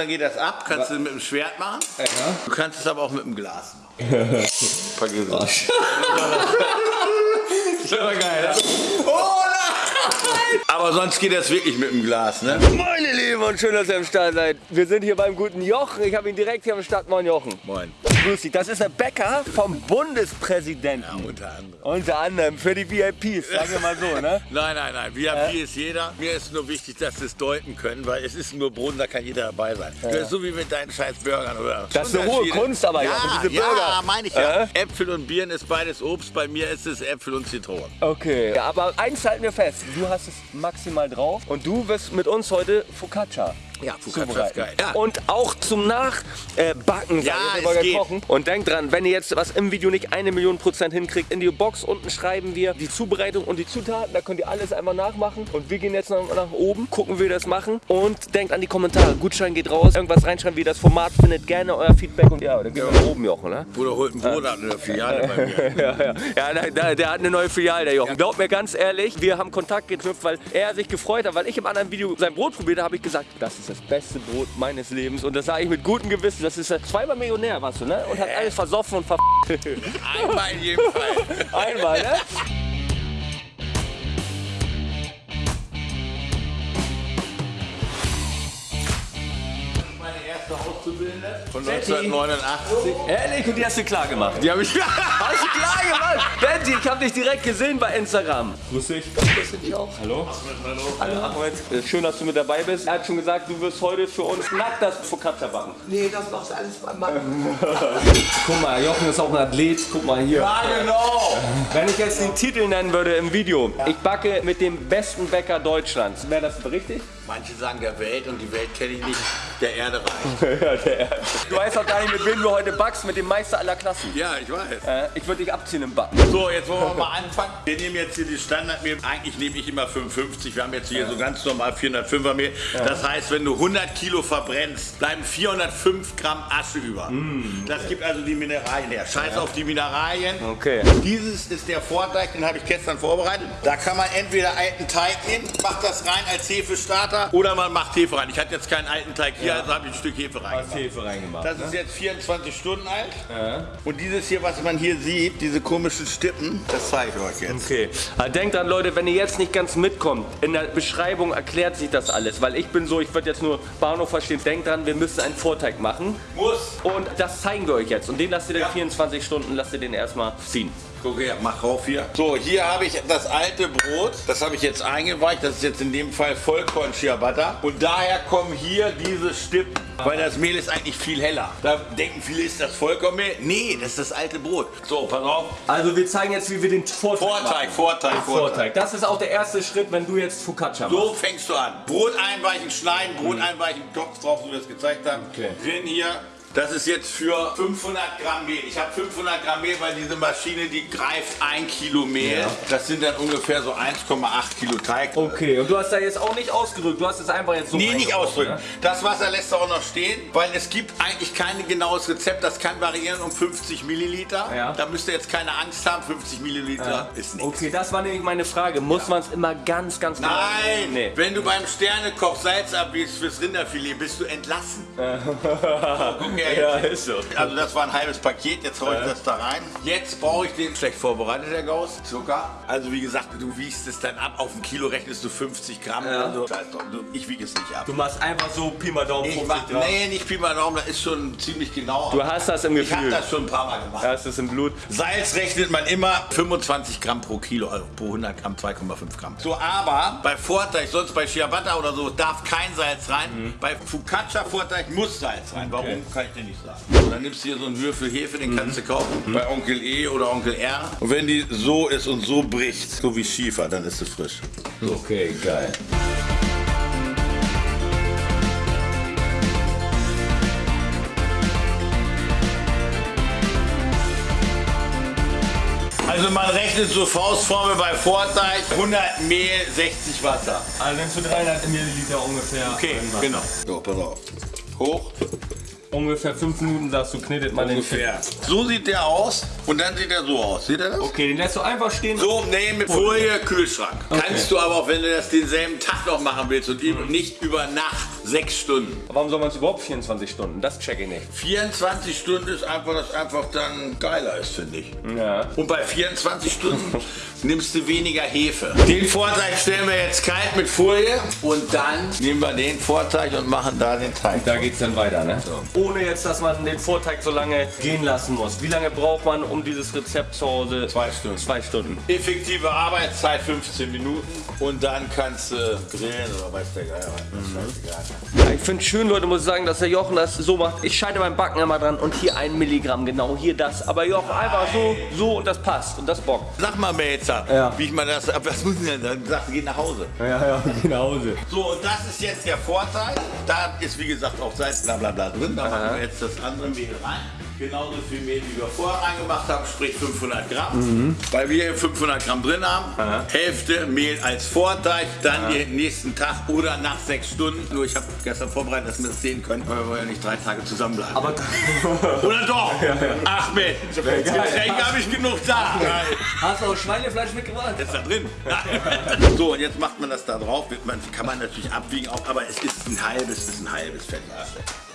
dann geht das ab. Kannst du mit dem Schwert machen. Du kannst es aber auch mit dem Glas machen. Vergiss es. Das war geil. Aber sonst geht das wirklich mit dem Glas, ne? Meine Lieben und schön, dass ihr am Start seid. Wir sind hier beim guten Jochen. Ich habe ihn direkt hier am Start. Moin Jochen. Moin. Grüß dich. Das ist der Bäcker vom Bundespräsidenten. Unter anderem. Unter anderem für die VIPs, sagen wir mal so, ne? Nein, nein, nein. VIP ist jeder. Mir ist nur wichtig, dass sie es deuten können, weil es ist nur Boden, da kann jeder dabei sein. Ist so wie mit deinen scheiß Burgern, oder? Das ist eine hohe. Kunst, aber ja, Jochen, diese ja, Burger. meine ich ja. Äh? Äpfel und Birnen ist beides Obst. Bei mir ist es Äpfel und Zitronen. Okay. Ja, aber eins halten wir fest. Du hast es maximal drauf und du wirst mit uns heute Focaccia Ja, Focaccia ist geil. Ja. Und auch zum Nachbacken, äh, Ja, es geht. kochen. Und denkt dran, wenn ihr jetzt was im Video nicht eine Million Prozent hinkriegt, in die Box unten schreiben wir die Zubereitung und die Zutaten. Da könnt ihr alles einmal nachmachen. Und wir gehen jetzt nach, nach oben, gucken, wie wir das machen. Und denkt an die Kommentare. Gutschein geht raus. Irgendwas reinschreiben, wie ihr das Format findet. Gerne euer Feedback. Und ja, dann gehen wir nach oben, Jochen. Ne? Bruder holt ein Brot ab in der Filiale bei mir. Ja, ja. ja der, der, der hat eine neue Filiale, der Jochen. Glaubt mir ganz ehrlich, wir haben Kontakt geknüpft, weil er sich gefreut hat, weil ich im anderen Video sein Brot probiert habe, habe ich gesagt, das ist das beste Brot meines Lebens. Und das sage ich mit gutem Gewissen. Das ist ja zweimal Millionär, warst du, ne? Und hat alles versoffen und ver... Einmal in jedem Fall. Einmal, ne? Erste Auszubildende von 1989. Ehrlich, und die hast du klar gemacht. Die habe ich. Hast du klar gemacht? Benji, ich habe dich direkt gesehen bei Instagram. Grüß dich. Grüß dich auch. Hallo. Hallo. Ahmed. Äh, Schön, dass du mit dabei bist. Er hat schon gesagt, du wirst heute für uns nackt das Focaccia backen. Nee, das macht alles mein Mann. Guck mal, Jochen ist auch ein Athlet. Guck mal hier. Ja, genau. Wenn ich jetzt den Titel nennen würde im Video, ich backe mit dem besten Bäcker Deutschlands, wäre das richtig? Manche sagen der Welt und die Welt kenne ich nicht. Der Erde reicht. ja, der Du weißt auch gar nicht, mit wem du heute backst, mit dem Meister aller Klassen. Ja, ich weiß. Äh, ich würde dich abziehen im Backen. So, jetzt wollen wir mal anfangen. Wir nehmen jetzt hier die Standardmehl. Eigentlich nehme ich immer 55. Wir haben jetzt hier so ganz normal 405er Mehl. Das heißt, wenn du 100 Kilo verbrennst, bleiben 405 Gramm Asche über. Das gibt also die Mineralien her. Scheiß auf die Mineralien. Okay. Dieses ist der Vorteig, den habe ich gestern vorbereitet. Da kann man entweder alten Teig nehmen, macht das rein als Hefestarter oder man macht Hefe rein. Ich hatte jetzt keinen alten Teig hier, also habe ich ein Stück Hefe rein. Hefe reingemacht. Das ist jetzt 24 Stunden alt. Und dieses hier, was man hier sieht, diese komischen Stippen, das zeige ich euch jetzt. Okay. Aber denkt dran, Leute, wenn ihr jetzt nicht ganz mitkommt, in der Beschreibung erklärt sich das alles. Weil ich bin so, ich würde jetzt nur Bahnhof verstehen. Denkt dran, wir müssen einen Vorteig machen. Muss. Und das zeigen wir euch jetzt. Und den lasst ihr dann 24 Stunden, lasst ihr den erstmal ziehen. Guck her, mach rauf hier. So, hier habe ich das alte Brot. Das habe ich jetzt eingeweicht. Das ist jetzt in dem Fall Vollkorn Ciabatta. Und daher kommen hier diese Stippen. Weil das Mehl ist eigentlich viel heller. Da denken viele, ist das Vollkornmehl? Nee, das ist das alte Brot. So, pass auf. Also wir zeigen jetzt, wie wir den Vorteig Vorteig, machen. Vorteig, Vorteig. Vorteig. Das ist auch der erste Schritt, wenn du jetzt Focaccia machst. So fängst du an. Brot einweichen, schneiden, Brot einweichen, Topf drauf, so wie wir es gezeigt haben. Okay. Drin hier. Das ist jetzt für 500 Gramm Mehl. Ich habe 500 Gramm Mehl, weil diese Maschine, die greift ein Kilo Mehl. Das sind dann ungefähr so 1,8 Kilo Teig. Okay, und du hast da jetzt auch nicht ausgedrückt, du hast es einfach jetzt so Nee, nicht ausdrücken. ne? Das Wasser lässt du auch noch stehen, weil es gibt eigentlich kein genaues Rezept. Das kann variieren um 50 Milliliter. Ja. Da müsst ihr jetzt keine Angst haben. 50 Milliliter ist nichts. Okay, das war nämlich meine Frage. Muss man es immer ganz, ganz genau Nein, Nee. wenn du beim Sternekoch Salz abgibst fürs Rinderfilet, bist du entlassen. Guck her, Ja, ist so. Also das war ein halbes Paket, jetzt hau ich das da rein. Jetzt brauche ich den schlecht vorbereitet, Herr Gauss. Zucker. Also wie gesagt, du wiegst es dann ab. Auf ein Kilo rechnest du 50 Gramm oder so. Ich wiege es nicht ab. Du machst einfach so Pi mal Daumen Ich 50 mach, nee, nicht Pi mal Daumen, das ist schon ziemlich genau. Du hast das im ich habe Gefühl. das schon ein paar Mal gemacht. Das ist im Blut. Salz rechnet man immer 25 Gramm pro Kilo, also pro 100 Gramm 2,5 Gramm. So, aber bei Vorteig, sonst bei Ciabatta oder so, darf kein Salz rein. Bei Focaccia Vorteig muss Salz rein. Warum, kann ich dir nicht sagen. So, dann nimmst du hier so einen Würfel Hefe, den kannst du kaufen. Bei Onkel E oder Onkel R. Und wenn die so ist und so bricht, so wie Schiefer, dann ist sie frisch. Okay, geil. Also man rechnet so Faustformel bei Vorteig 100 Mehl, 60 Wasser. Also nimmst du 300 Milliliter ungefähr. Okay, genau. So, pass auf. Hoch. Ungefähr 5 Minuten sagst du, knetet man Ungefähr. So sieht der aus und dann sieht er so aus. Seht ihr das? Okay, den lässt du einfach stehen. So, nee, mit Folie, Kühlschrank. Kannst du aber auch, wenn du das denselben Tag noch machen willst und eben nicht über Nacht sechs Stunden. Warum soll man es überhaupt 24 Stunden? Das check ich nicht. 24 Stunden ist einfach, dass einfach dann geiler ist, finde ich. Ja. Und bei 24 Stunden nimmst du weniger Hefe. Den Vorteig stellen wir jetzt kalt mit Folie und dann nehmen wir den Vorteig und machen da den Teig. Da geht's dann weiter, ne? Ohne jetzt, dass man den Vorteig so lange gehen lassen muss. Wie lange braucht man, um dieses Rezept zu Hause? Zwei Stunden. Zwei Stunden. Effektive Arbeitszeit 15 Minuten und dann kannst du grillen oder weiß der Geier was. Ja, ich finde schön, Leute, muss ich sagen, dass der Jochen das so macht. Ich scheide beim Backen immer dran und hier ein Milligramm, genau hier das. Aber Jochen einfach so, so und das passt und das bockt. Sag mal jetzt, Ja. wie ich mal das, was muss ich denn dann? Sag, geh nach Hause. Ja, ja, geh nach Hause. So, und das ist jetzt der Vorteil. Da ist wie gesagt auch Salz bla bla bla drin. Da machen wir jetzt das andere Mehl rein. Genauso viel Mehl, wie wir vorher reingemacht haben, sprich 500 Gramm. Weil wir hier 500 Gramm drin haben. Hälfte Mehl als Vorteig, dann den nächsten Tag oder nach sechs Stunden. Nur ich habe gestern vorbereitet, dass wir das sehen können, weil wir wollen ja nicht drei Tage zusammenbleiben. Aber oder doch? Ach Mensch, Getränke habe ich genug da. hast du auch Schweinefleisch mitgebracht? Jetzt da drin. so, und jetzt macht man das da drauf. Man, kann man natürlich abwiegen, auch, aber es ist ein halbes, es ist ein halbes fertig.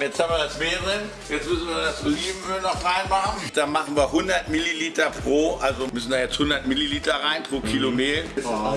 Jetzt haben wir das Mehl drin. Jetzt müssen wir das Olivenöl noch reinmachen. Da machen wir 100 Milliliter pro, also müssen da jetzt 100 Milliliter rein pro Kilo Mehl.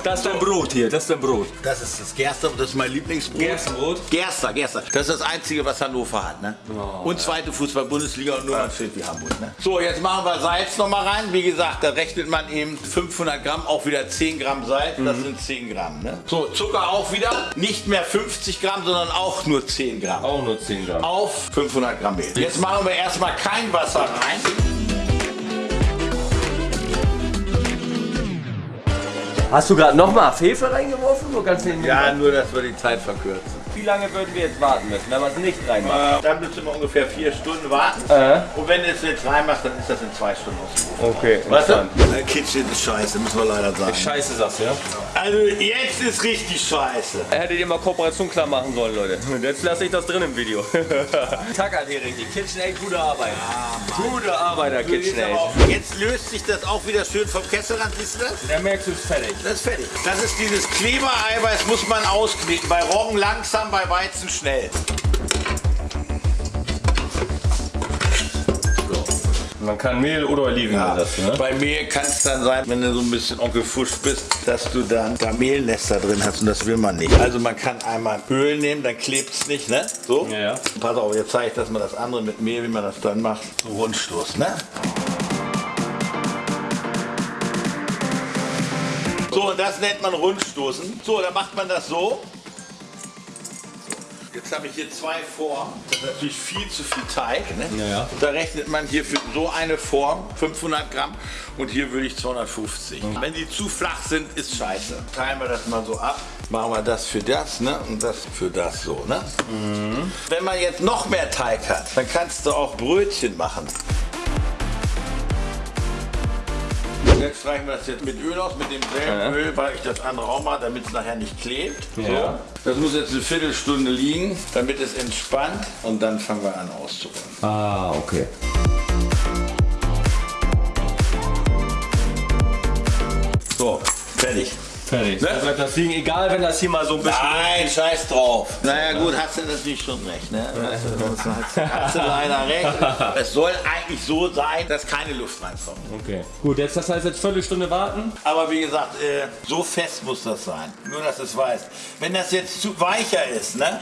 Das ist dein Brot hier, das ist dein Brot. Das ist das Gerster, das ist mein Lieblingsbrot. Gerstenbrot? Gerster, Gerster. Das ist das Einzige, was Hannover hat. Ne? und zweite Fußball-Bundesliga und nur ein Schild wie Hamburg. Ne? So, jetzt machen wir Salz noch mal rein. Wie gesagt, da rechnet man eben 500 Gramm, auch wieder 10 Gramm Salz. Das sind 10 Gramm. Ne? So, Zucker auch wieder. Nicht mehr 50 Gramm, sondern auch nur 10 Gramm. Auch nur 10 Gramm. Auf 500 Gramm Mehl. Jetzt machen wir erstmal kein Wasser rein. Hast du gerade nochmal Hefe reingeworfen? Nur ganz wenig? Ja, nur, dass wir die Zeit verkürzen. Wie lange würden wir jetzt warten müssen, wenn man es nicht reinmacht? Äh, dann müssen wir ungefähr vier Stunden warten. Äh. Und wenn du es jetzt reinmachst, dann ist das in zwei Stunden ausgerufen. Okay, Weißt du? Der Kitchen ist scheiße, müssen wir leider sagen. Scheiße sagst du, ja? Also jetzt ist richtig scheiße. Hättet ihr mal Kooperation klar machen sollen, Leute. Und jetzt lasse ich das drin im Video. Tackert hier richtig. KitchenAid, gute Arbeit. gute Arbeit, der KitchenAid. Jetzt löst sich das auch wieder schön vom Kesselrand, siehst du das? Da merkst du es fertig. Das ist fertig. Das ist dieses Klebereiweiß, muss man auskneten. Bei Roggen langsam, bei Weizen schnell. Man kann Mehl oder Oliven ersetzen, ne? Bei Mehl kann es dann sein, wenn du so ein bisschen Onkel Fusch bist, dass du dann da Mehlnester drin hast und das will man nicht. Also man kann einmal Öl nehmen, dann klebt es nicht, ne? So. Ja, ja. Pass auf, jetzt zeige ich das mal das andere mit Mehl, wie man das dann macht. So Rundstoß, ne? So, und das nennt man Rundstoßen. So, dann macht man das so. Jetzt habe ich hier zwei Formen. Das ist natürlich viel zu viel Teig. Ne? Ja, ja. Da rechnet man hier für so eine Form 500 Gramm und hier würde ich 250. Wenn die zu flach sind, ist scheiße. Teilen wir das mal so ab. Machen wir das für das ne? und das für das so. Ne? Wenn man jetzt noch mehr Teig hat, dann kannst du auch Brötchen machen. Jetzt streichen wir das jetzt mit Öl aus, mit demselben Ja. Öl, weil ich das andere auch mache, damit es nachher nicht klebt. Ja. So. Das muss jetzt eine Viertelstunde liegen, damit es entspannt und dann fangen wir an auszurollen. Ah, okay. So, fertig. Fertig. Ne? Bleibt das liegen, egal wenn das hier mal so ein bisschen... Nein, scheiß drauf. Naja gut, hast du natürlich schon recht. Ne? Hast, du, hast, du leider recht. Es soll eigentlich so sein, dass keine Luft reinkommt. Okay. Gut, jetzt das heißt jetzt Viertelstunde warten. Aber wie gesagt, äh, so fest muss das sein. Nur, dass es weißt. Wenn das jetzt zu weicher ist, ne,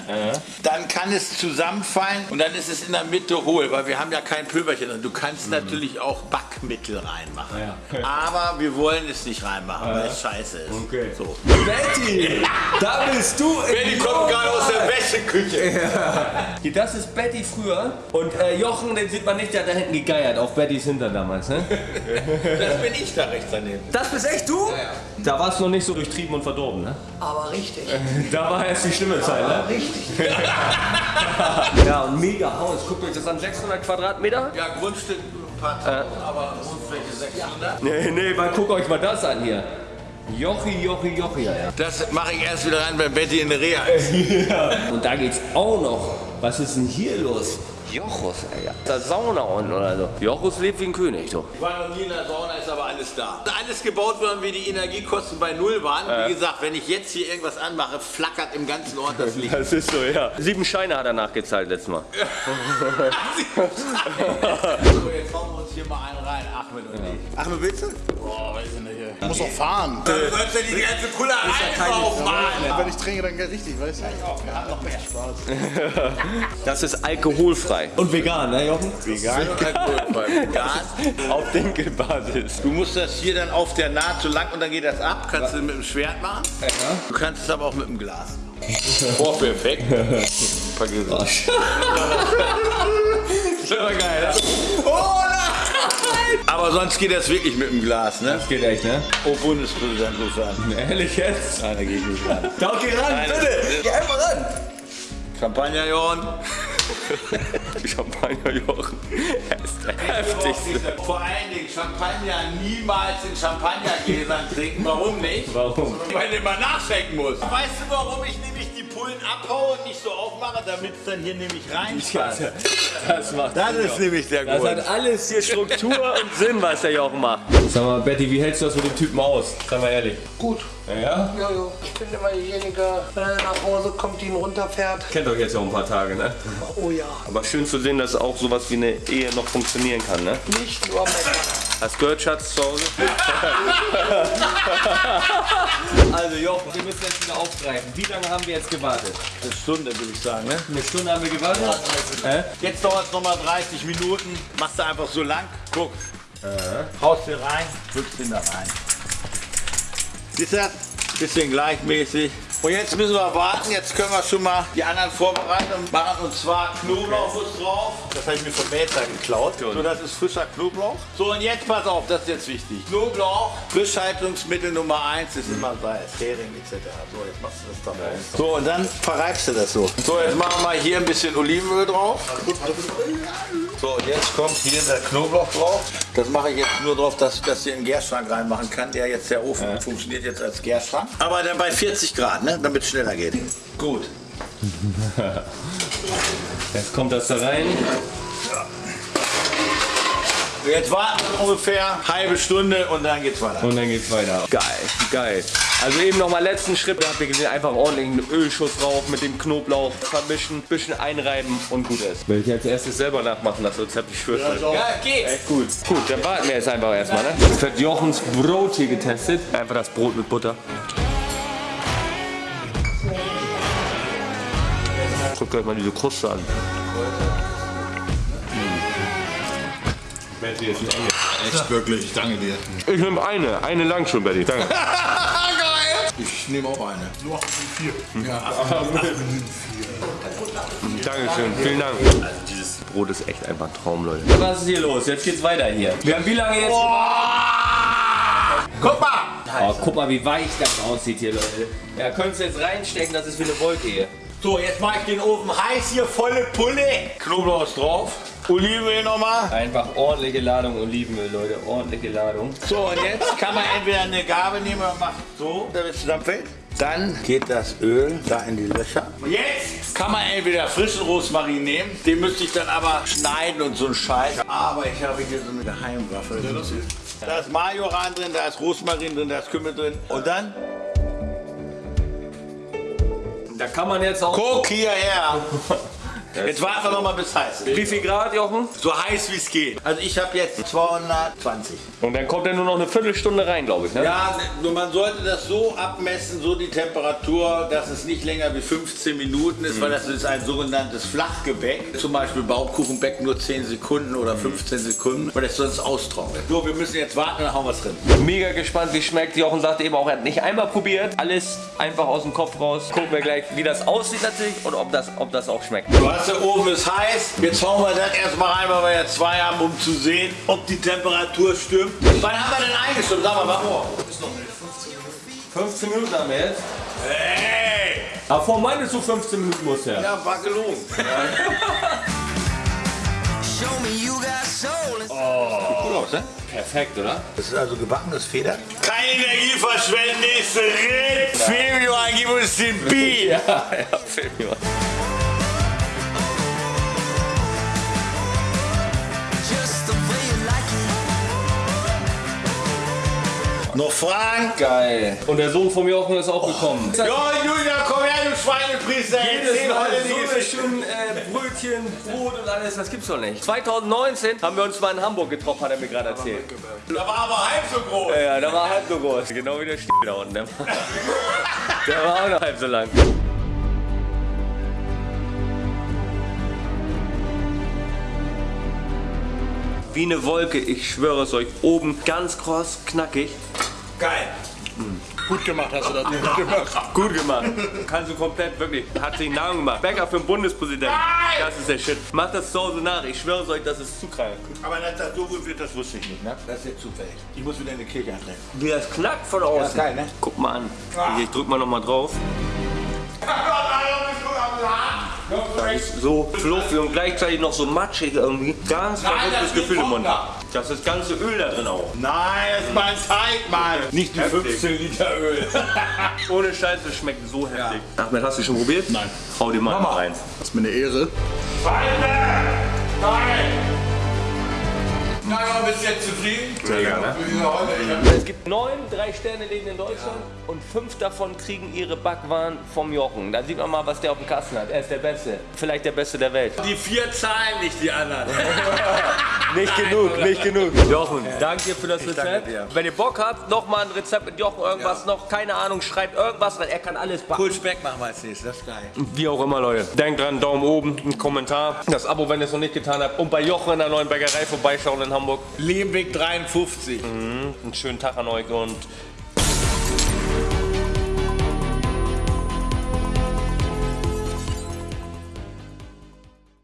dann kann es zusammenfallen und dann ist es in der Mitte hohl, weil wir haben ja kein Pülverchen. drin. Du kannst natürlich auch Backmittel reinmachen. Ja. Aber wir wollen es nicht reinmachen, weil es scheiße ist. Okay. So. Betty! Da bist du! Betty kommt gerade aus der Wäscheküche. Das ist Betty früher. Und äh, Jochen, den sieht man nicht, der hat da hinten gegeiert, auf Bettys Hintern damals, ne? Das bin ich da rechts daneben. Das bist echt du? Da warst du noch nicht so durchtrieben und verdorben, ne? Aber richtig. Da war erst die schlimme Zeit, ne? Richtig. Ja, und mega Haus. Guckt euch das an, 600 Quadratmeter? Ja, Grundstück ein paar Tausend, aber Grundfläche 600. Nee, nee, mal guckt euch mal das an hier. Jochi, Jochi, Jochi, ja. Das mache ich erst wieder rein, wenn Betty in der Reha ist. Und da geht's auch noch. Was ist denn hier los? Jochus, ey. Ja. Da ist Sauna unten oder so. Jochus lebt wie ein König, doch. Ich war noch nie in der Sauna, ist aber alles da. Alles gebaut worden, wie die Energiekosten bei Null waren. Wie gesagt, wenn ich jetzt hier irgendwas anmache, flackert im ganzen Ort das Licht. Das ist so, ja. Sieben Scheine hat er nachgezahlt letztes Mal. so, jetzt hauen wir uns hier mal einen rein. Ahmed und ich. Ahmed, willst du? Boah, weiß ich nicht. ey. Ich muss auch fahren. Du sollst ja die ganze Pulle einfach Ja, Wenn ich trinke, dann geht richtig, weißt du? Wir haben noch mehr Spaß. Das ist alkoholfrei. Und vegan, ne, Jochen? Vegan alkoholfrei. Vegan. Auf Dinkelbasis. Du musst das hier dann auf der Naht so lang und dann geht das ab. Kannst du mit dem Schwert machen. Du kannst es aber auch mit dem Glas. Vorführeffekt. Vergiss es. Das war geil, nein! Aber sonst geht das wirklich mit dem Glas, ne? Das geht echt, ne? Oh, Bundespräsident ruft an. Ehrlich jetzt? Nein, da geh ich nicht ran. Doch, geh ran, bitte! Geh einfach ran! Champagner, Johann. Champagner Jochen. Er ist der heftigste. Vor allen Dingen Champagner niemals in Champagnergläsern trinken. Warum nicht? Warum? Weil du mal nachschenken musst. Weißt du, warum ich nämlich die Pullen abhaue und nicht so aufmache, damit es dann hier nämlich reinpasst? Das macht Das ist nämlich der Das Grund. hat alles hier Struktur und Sinn, was der Jochen macht. Sag mal, Betty, wie hältst du das mit dem Typen aus? Sag mal ehrlich. Gut. Ja? Ja, ja. Ich bin immer derjenige, wenn er nach Hause kommt, die ihn runterfährt. Kennt euch jetzt ja auch ein paar Tage, ne? Oh ja. Aber schön zu sehen, dass auch sowas wie eine Ehe noch funktionieren kann, ne? Nicht nur meckern. Hast du gehört, Schatz, zu Hause? also Jochen, wir müssen jetzt wieder aufgreifen. Wie lange haben wir jetzt gewartet? Eine Stunde, würde ich sagen, ne? Eine Stunde haben wir gewartet? Hä? Jetzt dauert es nochmal 30 Minuten. Machst du einfach so lang. Guck. Haust den rein, drückst den da rein. Siehst du das? Bisschen gleichmäßig. Und jetzt müssen wir warten. Jetzt können wir schon mal die anderen Vorbereitungen machen. Und zwar Knoblauch muss drauf. Das habe ich mir vom Melzer geklaut. So, das ist frischer Knoblauch. So, und jetzt pass auf, das ist jetzt wichtig. Knoblauch, Frischhaltungsmittel Nummer 1 ist immer Salz, Hering etc. So, jetzt machst du das da rein. So, und dann verreibst du das so. So, jetzt machen wir mal hier ein bisschen Olivenöl drauf. So, und jetzt kommt hier der Knoblauch drauf. Das mache ich jetzt nur drauf, dass ich das hier in den Gärschrank reinmachen kann. Der jetzt, der Ofen funktioniert jetzt als Gärschrank. Aber dann bei 40 Grad, ne? Damit es schneller geht. Gut. Jetzt kommt das da rein. Jetzt warten wir ungefähr eine halbe Stunde und dann geht's weiter. Und dann geht's weiter. Geil, geil. Also eben nochmal letzten Schritt. Da habt ihr gesehen, einfach ordentlich einen Ölschuss drauf mit dem Knoblauch vermischen, bisschen einreiben und gut ist. Will ich als erstes selber nachmachen, das Rezept, ich schwöre. Ja, Ja, geht. Echt gut. Gut, dann warten wir jetzt einfach erstmal. Ne? Jetzt wird Jochens Brot hier getestet. Einfach das Brot mit Butter. Euch mal diese Kruste an. Betty ist ein Engel. Echt wirklich, ich danke dir. Ich nehme eine. Eine lang schon, Betty. Danke. Ich nehme auch eine. Nur vier. Dankeschön, vielen Dank. Also dieses Brot ist echt einfach ein Traum, Leute. Was ist hier los? Jetzt geht's weiter hier. Wir haben wie lange jetzt? Guck mal! Oh, guck mal, wie weich das aussieht hier, Leute. Ja, könntest du jetzt reinstecken, das ist wie eine Wolke hier. So, jetzt mache ich den Ofen heiß hier, volle Pulle. Knoblauch ist drauf. Olivenöl nochmal. Einfach ordentliche Ladung Olivenöl, Leute. Ordentliche Ladung. So, und jetzt kann man entweder eine Gabel nehmen oder macht so, damit es zusammenfällt. Dann geht das Öl da in die Löcher. Und jetzt kann man entweder frischen Rosmarin nehmen, den müsste ich dann aber schneiden und so ein Scheiß. Aber ich habe hier so eine Geheimwaffe. Da ist Majoran drin, da ist Rosmarin drin, da ist Kümmel drin. Und dann Da kann man jetzt auch... guck hierher. Jetzt warten wir noch mal bis heiß ist. Wie viel Grad, Jochen? So heiß wie es geht. Also ich habe jetzt 220. Und dann kommt er nur noch eine Viertelstunde rein, glaube ich, ne? Ja, nur man sollte das so abmessen, so die Temperatur, dass es nicht länger wie 15 Minuten ist, weil das ist ein sogenanntes Flachgebäck. Zum Beispiel Baumkuchenbeck nur 10 Sekunden oder 15 Sekunden, weil es sonst austrocknet. So, wir müssen jetzt warten, dann hauen wir es drin. Mega gespannt, wie schmeckt. Jochen sagte eben auch, er hat nicht einmal probiert. Alles einfach aus dem Kopf raus. Gucken wir gleich, wie das aussieht natürlich und ob das, ob das auch schmeckt. Du hast der Ofen ist heiß. Jetzt hauen wir das erstmal rein, weil wir ja zwei haben, um zu sehen, ob die Temperatur stimmt. Wann haben wir denn eingestimmt? Sag mal, wann? 15 Minuten haben wir jetzt. Hey! Aber vor meines du 15 Minuten muss er. Ja, war gelogen. Cool aus, ne? Perfekt, oder? Das ist also gebackenes Feder. Keine Energie verschwenden, nächste Ritt. Fabio, gib uns den Beat. Ja, ja, film Noch Fragen? Geil. Und der Sohn vom Jochen ist auch gekommen. Ja, Julia, komm her, du Schweinepriester. Jedes Mal so schönen äh, Brötchen, Brot und alles, das gibt's doch nicht. 2019 haben wir uns mal in Hamburg getroffen, hat er mir gerade erzählt. Da war aber halb so groß. Ja, ja, der war halb so groß. Genau wie der Stiel da unten. Der war, der war auch noch halb so lang. Wie eine Wolke, ich schwöre es euch. Oben ganz kross, knackig. Geil. Gut gemacht hast du das. Gut gemacht. Gut gemacht. Kannst du komplett, wirklich. Hat sich Namen gemacht. Bäcker für den Bundespräsidenten. Das ist der Shit. Macht das zu Hause nach. Ich schwöre es euch, das ist zu krank. Aber dass das so gut wird, das wusste ich nicht, ne? Das ist jetzt zufällig. Ich muss wieder in die Kirche antreten. Wie das knackt von außen. geil, ne? Guck mal an. Hier, ich drück mal noch mal drauf. So fluffig und gleichzeitig noch so matschig irgendwie. Ganz Nein, verrücktes das Gefühl im Mund. runter. Das ist das ganze Öl da drin auch. Nein, das ist mein Teig, Mann. Nicht die Heftig. 15 Liter Öl. Ohne Scheiß, es schmeckt so heftig. Ahmed, hast du schon probiert? Nein. Hau dir mal rein. Das ist mir eine Ehre. Nein. Na ja, bist du jetzt zufrieden? Mega, ne? Ja, Es gibt neun Drei-Sterne-Läden in Deutschland und fünf davon kriegen ihre Backwaren vom Jochen. Da sieht man mal, was der auf dem Kasten hat. Er ist der Beste. Vielleicht der Beste der Welt. Die vier zahlen nicht, die anderen. Nicht genug, nicht genug. Jochen, danke dir für das Rezept. danke dir. Wenn ihr Bock habt, noch mal ein Rezept mit Jochen, irgendwas noch, keine Ahnung, schreibt irgendwas rein. Er kann alles backen. Cool Speck machen wir als nächstes, das ist geil. Wie auch immer, Leute. Denkt dran, Daumen oben, ein Kommentar, das Abo, wenn ihr es noch nicht getan habt. Und bei Jochen in der neuen Bäckerei vorbeischauen in Hamburg. Lehmweg 53. Einen schönen Tag an euch und